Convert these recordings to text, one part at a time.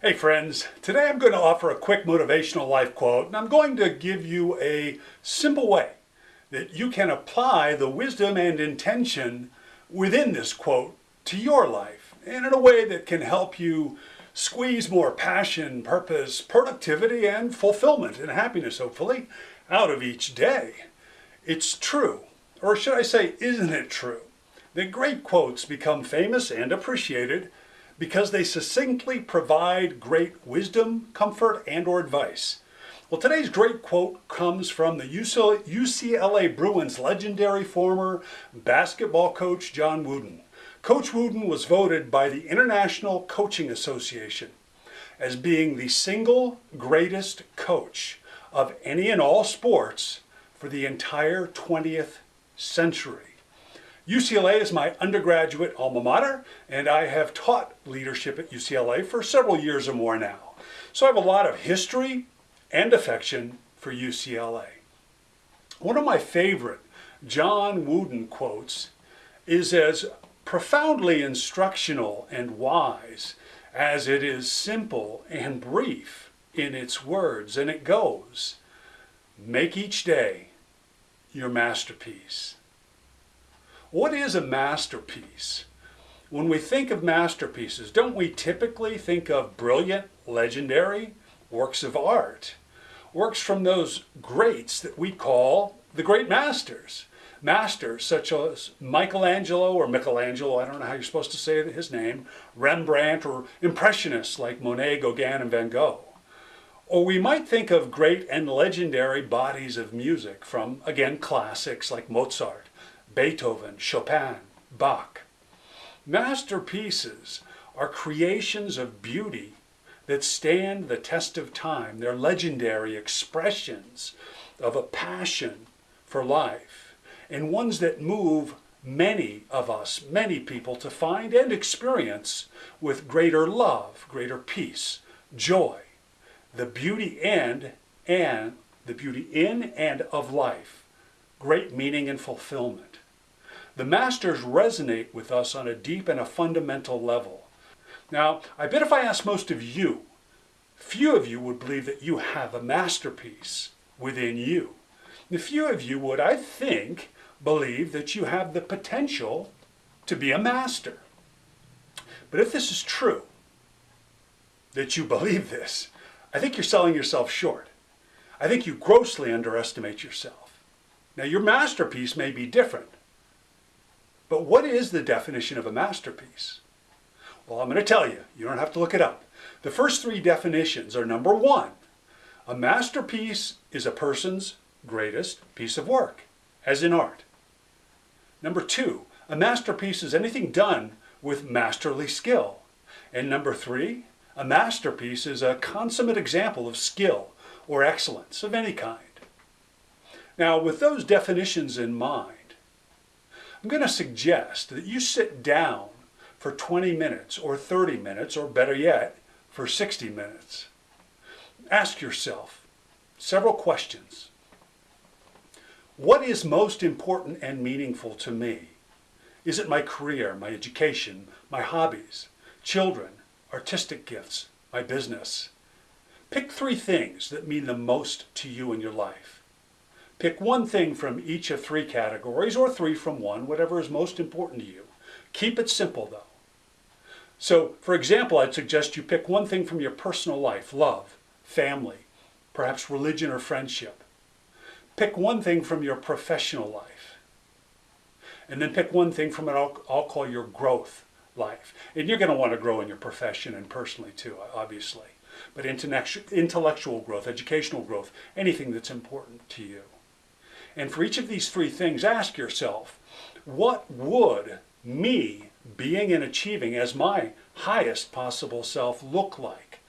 Hey friends, today I'm going to offer a quick motivational life quote and I'm going to give you a simple way that you can apply the wisdom and intention within this quote to your life and in a way that can help you squeeze more passion, purpose, productivity, and fulfillment and happiness, hopefully, out of each day. It's true, or should I say, isn't it true, that great quotes become famous and appreciated because they succinctly provide great wisdom, comfort, and or advice. Well, today's great quote comes from the UCLA Bruins legendary former basketball coach John Wooden. Coach Wooden was voted by the International Coaching Association as being the single greatest coach of any and all sports for the entire 20th century. UCLA is my undergraduate alma mater, and I have taught leadership at UCLA for several years or more now. So I have a lot of history and affection for UCLA. One of my favorite John Wooden quotes is as profoundly instructional and wise as it is simple and brief in its words, and it goes, make each day your masterpiece. What is a masterpiece? When we think of masterpieces, don't we typically think of brilliant, legendary works of art? Works from those greats that we call the great masters. Masters such as Michelangelo or Michelangelo, I don't know how you're supposed to say his name, Rembrandt or Impressionists like Monet, Gauguin, and Van Gogh. Or we might think of great and legendary bodies of music from, again, classics like Mozart, Beethoven, Chopin, Bach. Masterpieces are creations of beauty that stand the test of time. They're legendary expressions of a passion for life and ones that move many of us, many people to find and experience with greater love, greater peace, joy, the beauty and and the beauty in and of life, great meaning and fulfillment. The masters resonate with us on a deep and a fundamental level. Now, I bet if I asked most of you, few of you would believe that you have a masterpiece within you. The few of you would, I think, believe that you have the potential to be a master. But if this is true, that you believe this, I think you're selling yourself short. I think you grossly underestimate yourself. Now, your masterpiece may be different. But what is the definition of a masterpiece? Well, I'm going to tell you. You don't have to look it up. The first three definitions are number one, a masterpiece is a person's greatest piece of work, as in art. Number two, a masterpiece is anything done with masterly skill. And number three, a masterpiece is a consummate example of skill or excellence of any kind. Now, with those definitions in mind, I'm going to suggest that you sit down for 20 minutes or 30 minutes or better yet for 60 minutes. Ask yourself several questions. What is most important and meaningful to me? Is it my career, my education, my hobbies, children, artistic gifts, my business? Pick three things that mean the most to you in your life. Pick one thing from each of three categories, or three from one, whatever is most important to you. Keep it simple though. So, for example, I'd suggest you pick one thing from your personal life, love, family, perhaps religion or friendship. Pick one thing from your professional life. And then pick one thing from what I'll, I'll call your growth life. And you're going to want to grow in your profession and personally too, obviously. But intellectual growth, educational growth, anything that's important to you. And for each of these three things, ask yourself, what would me being and achieving as my highest possible self look like?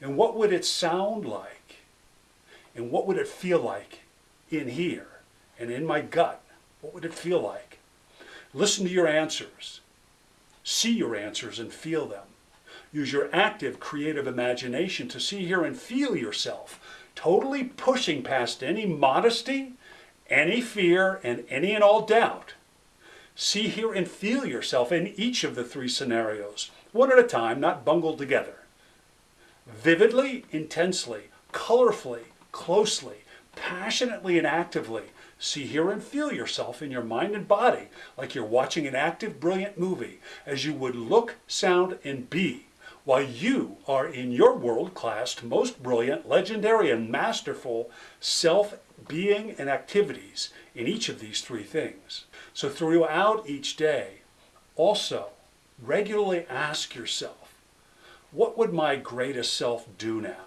And what would it sound like? And what would it feel like in here and in my gut? What would it feel like? Listen to your answers. See your answers and feel them. Use your active creative imagination to see, hear, and feel yourself, totally pushing past any modesty any fear and any and all doubt, see, hear, and feel yourself in each of the three scenarios, one at a time, not bungled together. vividly, intensely, colorfully, closely, passionately, and actively. See, hear, and feel yourself in your mind and body like you're watching an active, brilliant movie as you would look, sound, and be while you are in your world-class, most brilliant, legendary, and masterful self-being and activities in each of these three things. So throughout each day, also regularly ask yourself, what would my greatest self do now?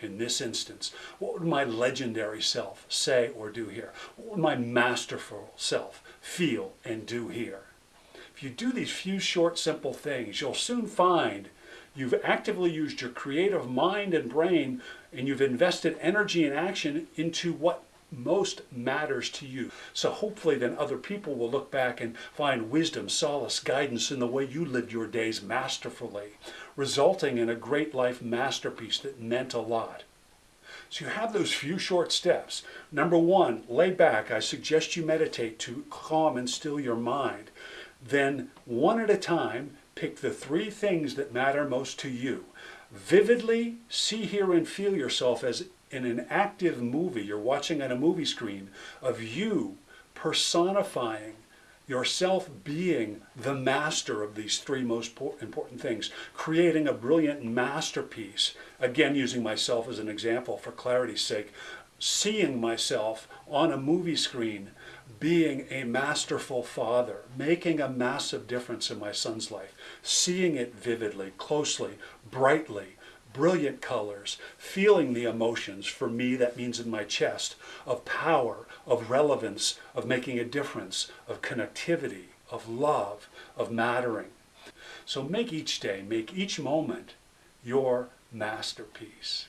In this instance, what would my legendary self say or do here? What would my masterful self feel and do here? If you do these few short, simple things, you'll soon find you've actively used your creative mind and brain and you've invested energy and action into what most matters to you. So hopefully then other people will look back and find wisdom, solace, guidance in the way you lived your days masterfully, resulting in a great life masterpiece that meant a lot. So you have those few short steps. Number one, lay back. I suggest you meditate to calm and still your mind. Then one at a time, pick the three things that matter most to you. Vividly see, hear, and feel yourself as in an active movie, you're watching on a movie screen, of you personifying yourself being the master of these three most important things, creating a brilliant masterpiece, again using myself as an example for clarity's sake, seeing myself on a movie screen being a masterful father, making a massive difference in my son's life, seeing it vividly, closely, brightly, brilliant colors, feeling the emotions, for me that means in my chest, of power, of relevance, of making a difference, of connectivity, of love, of mattering. So make each day, make each moment your masterpiece.